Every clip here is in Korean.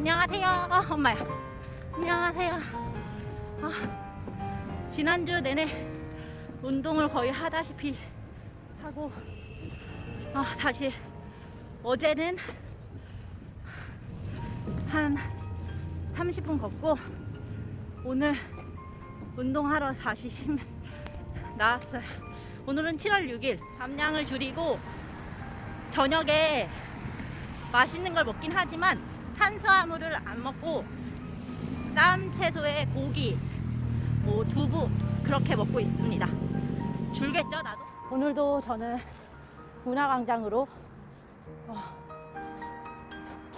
안녕하세요. 어, 엄마야. 안녕하세요. 아, 지난주 내내 운동을 거의 하다시피 하고 아, 다시 어제는 한 30분 걷고 오늘 운동하러 다시 심 나왔어요. 오늘은 7월 6일 함량을 줄이고 저녁에 맛있는 걸 먹긴 하지만 탄수화물을 안 먹고 쌈 채소에 고기, 뭐 두부 그렇게 먹고 있습니다. 줄겠죠 나도? 오늘도 저는 문화광장으로 어,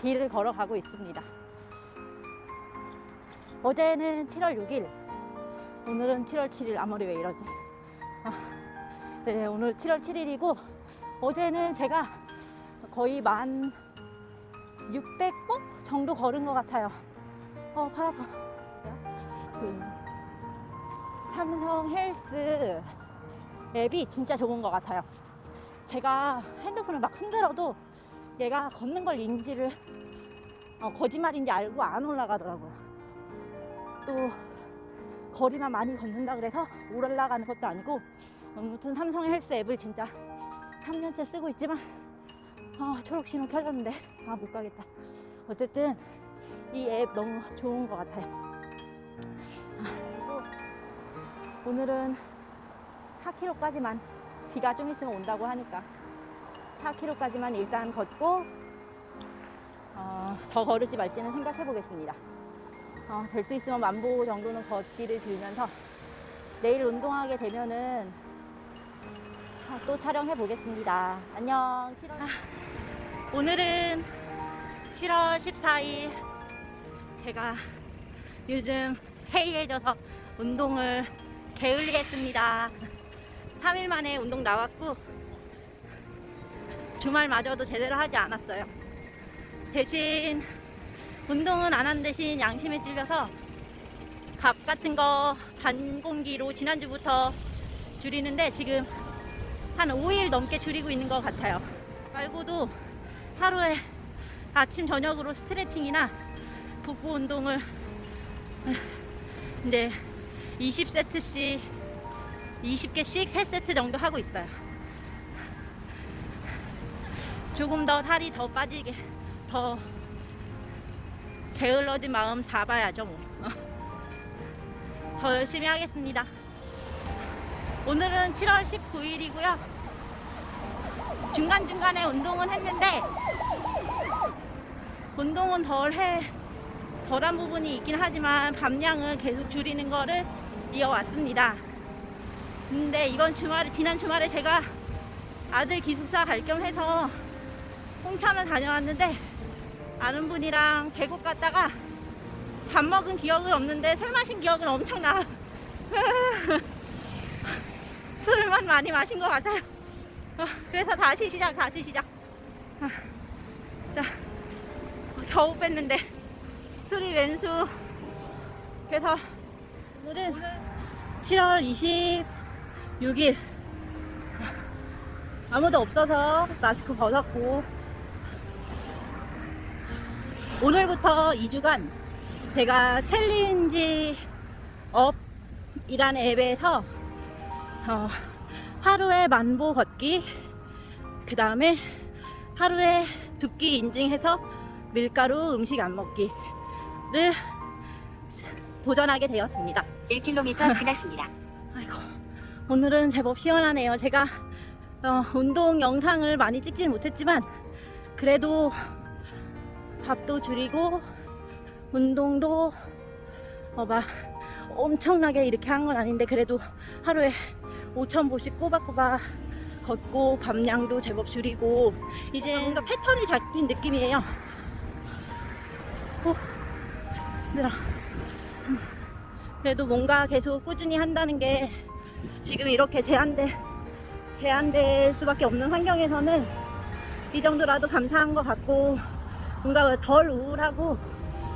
길을 걸어가고 있습니다. 어제는 7월 6일, 오늘은 7월 7일. 아무리 왜 이러지? 아, 네, 오늘 7월 7일이고 어제는 제가 거의 만 600보 정도 걸은 것 같아요. 어, 팔 아파. 그 삼성 헬스 앱이 진짜 좋은 것 같아요. 제가 핸드폰을 막 흔들어도 얘가 걷는 걸 인지를 어, 거짓말인지 알고 안 올라가더라고요. 또 거리만 많이 걷는다 그래서 올라가는 것도 아니고 아무튼 삼성 헬스 앱을 진짜 3년째 쓰고 있지만 아, 초록 신호 켜졌는데 아 못 가겠다. 어쨌든 이 앱 너무 좋은 것 같아요. 아, 오늘은 4km까지만 비가 좀 있으면 온다고 하니까 4km까지만 일단 걷고 어, 더 걸을지 말지는 생각해 보겠습니다. 어, 될 수 있으면 만보 정도는 걷기를 빌면서 내일 운동하게 되면은 자, 또 촬영해 보겠습니다. 안녕. 7월... 아, 오늘은 7월 14일 제가 요즘 해이해져서 운동을 게을리했습니다. 3일 만에 운동 나왔고 주말마저도 제대로 하지 않았어요. 대신 운동은 안 한 대신 양심에 찔려서 밥 같은 거 반 공기로 지난주부터 줄이는데 지금 한 5일 넘게 줄이고 있는 것 같아요. 말고도 하루에 아침 저녁으로 스트레칭이나 복부 운동을 이제 20세트씩 20개씩 3세트 정도 하고 있어요. 조금 더 살이 더 빠지게 더 게을러진 마음 잡아야죠 뭐. 더 열심히 하겠습니다. 오늘은 7월 19일이고요. 중간중간에 운동은 했는데 운동은 덜 해, 덜한 부분이 있긴 하지만 밤량은 계속 줄이는 거를 이어왔습니다. 근데 이번 주말에, 지난 주말에 제가 아들 기숙사 갈 겸 해서 홍천을 다녀왔는데 아는 분이랑 계곡 갔다가 밥 먹은 기억은 없는데 술 마신 기억은 엄청나. 술만 많이 마신 것 같아요. 어, 그래서 다시 시작, 다시 시작. 아, 자, 겨우 뺐는데 술이 웬수. 그래서 오늘은 7월 26일 아무도 없어서 마스크 벗었고 오늘부터 2주간 제가 챌린지 업이라는 앱에서 어, 하루에 만보 걷기 그 다음에 하루에 두 끼 인증해서 밀가루 음식 안 먹기를 도전하게 되었습니다 1km 지났습니다. 아이고 오늘은 제법 시원하네요 제가 어, 운동 영상을 많이 찍지는 못했지만 그래도 밥도 줄이고 운동도 어, 막 엄청나게 이렇게 한 건 아닌데 그래도 하루에 5,000보씩 꼬박꼬박 걷고 밤량도 제법 줄이고 이제 뭔가 패턴이 잡힌 느낌이에요. 어, 힘들어 음, 그래도 뭔가 계속 꾸준히 한다는 게 지금 이렇게 제한돼 제한될 수밖에 없는 환경에서는 이 정도라도 감사한 것 같고 뭔가 덜 우울하고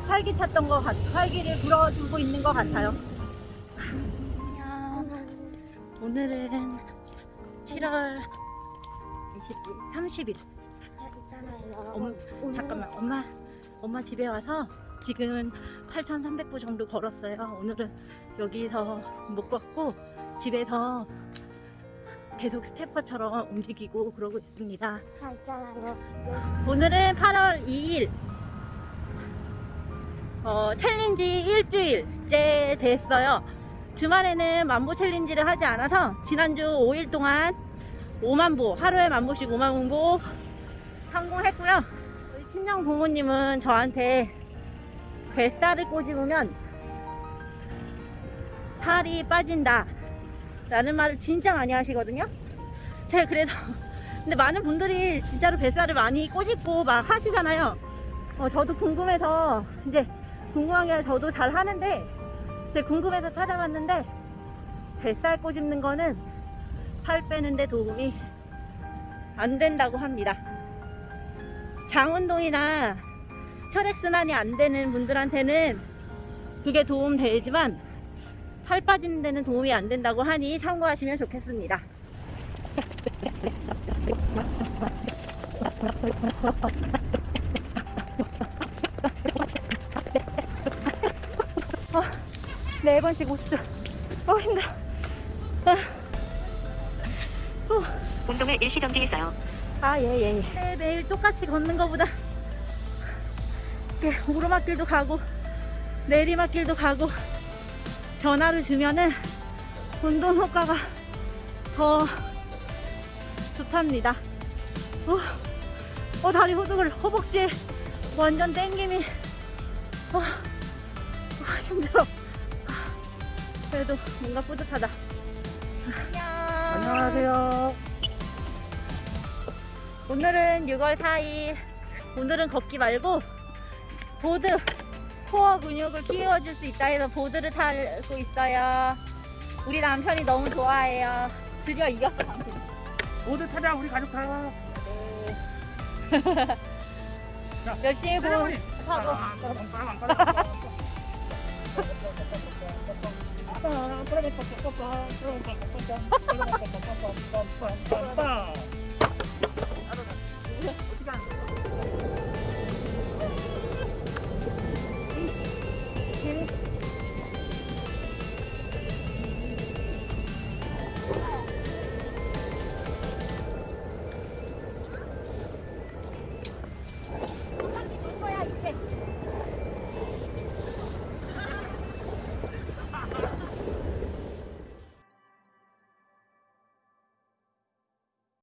활기 찼던 것 같, 활기를 불어주고 있는 것 같아요. 오늘은 7월 20일, 30일. 있잖아요. 엄, 잠깐만, 엄마, 엄마 집에 와서 지금 8,300보 정도 걸었어요. 오늘은 여기서 못 걷고 집에서 계속 스테퍼처럼 움직이고 그러고 있습니다. 다 있잖아요. 오늘은 8월 2일 어, 챌린지 일주일째 됐어요. 주말에는 만보 챌린지를 하지 않아서 지난주 5일 동안 5만보 하루에 만보씩 5만보 성공했고요. 우리 친정 부모님은 저한테 뱃살을 꼬집으면 살이 빠진다 라는 말을 진짜 많이 하시거든요. 제가 그래서 근데 많은 분들이 진짜로 뱃살을 많이 꼬집고 막 하시잖아요. 어, 저도 궁금해서 이제 궁금한 게 저도 잘 하는데 궁금해서 찾아봤는데 뱃살 꼬집는 거는 살 빼는데 도움이 안 된다고 합니다. 장 운동이나 혈액 순환이 안 되는 분들한테는 그게 도움 되지만 살 빠지는 데는 도움이 안 된다고 하니 참고하시면 좋겠습니다. 4번씩 50초 어 힘들어. 아. 운동을 일시 정지했어요. 아예예 예, 예. 예. 네, 매일 똑같이 걷는 것보다 네, 오르막길도 가고 내리막길도 가고 전화를 주면은 운동 효과가 더 좋답니다. 어, 어 다리 호두글 허벅지에 완전 땡김이. 어, 어 힘들어. 그래도 뭔가 뿌듯하다. 안녕. 안녕하세요. 오늘은 6월 4일. 오늘은 걷기 말고 보드 코어 근육을 키워줄 수 있다 해서 보드를 타고 있어요. 우리 남편이 너무 좋아해요. 드디어 이겼어, 당신. 모두 타자 우리 가족 다. 열심히 보 타고. 아,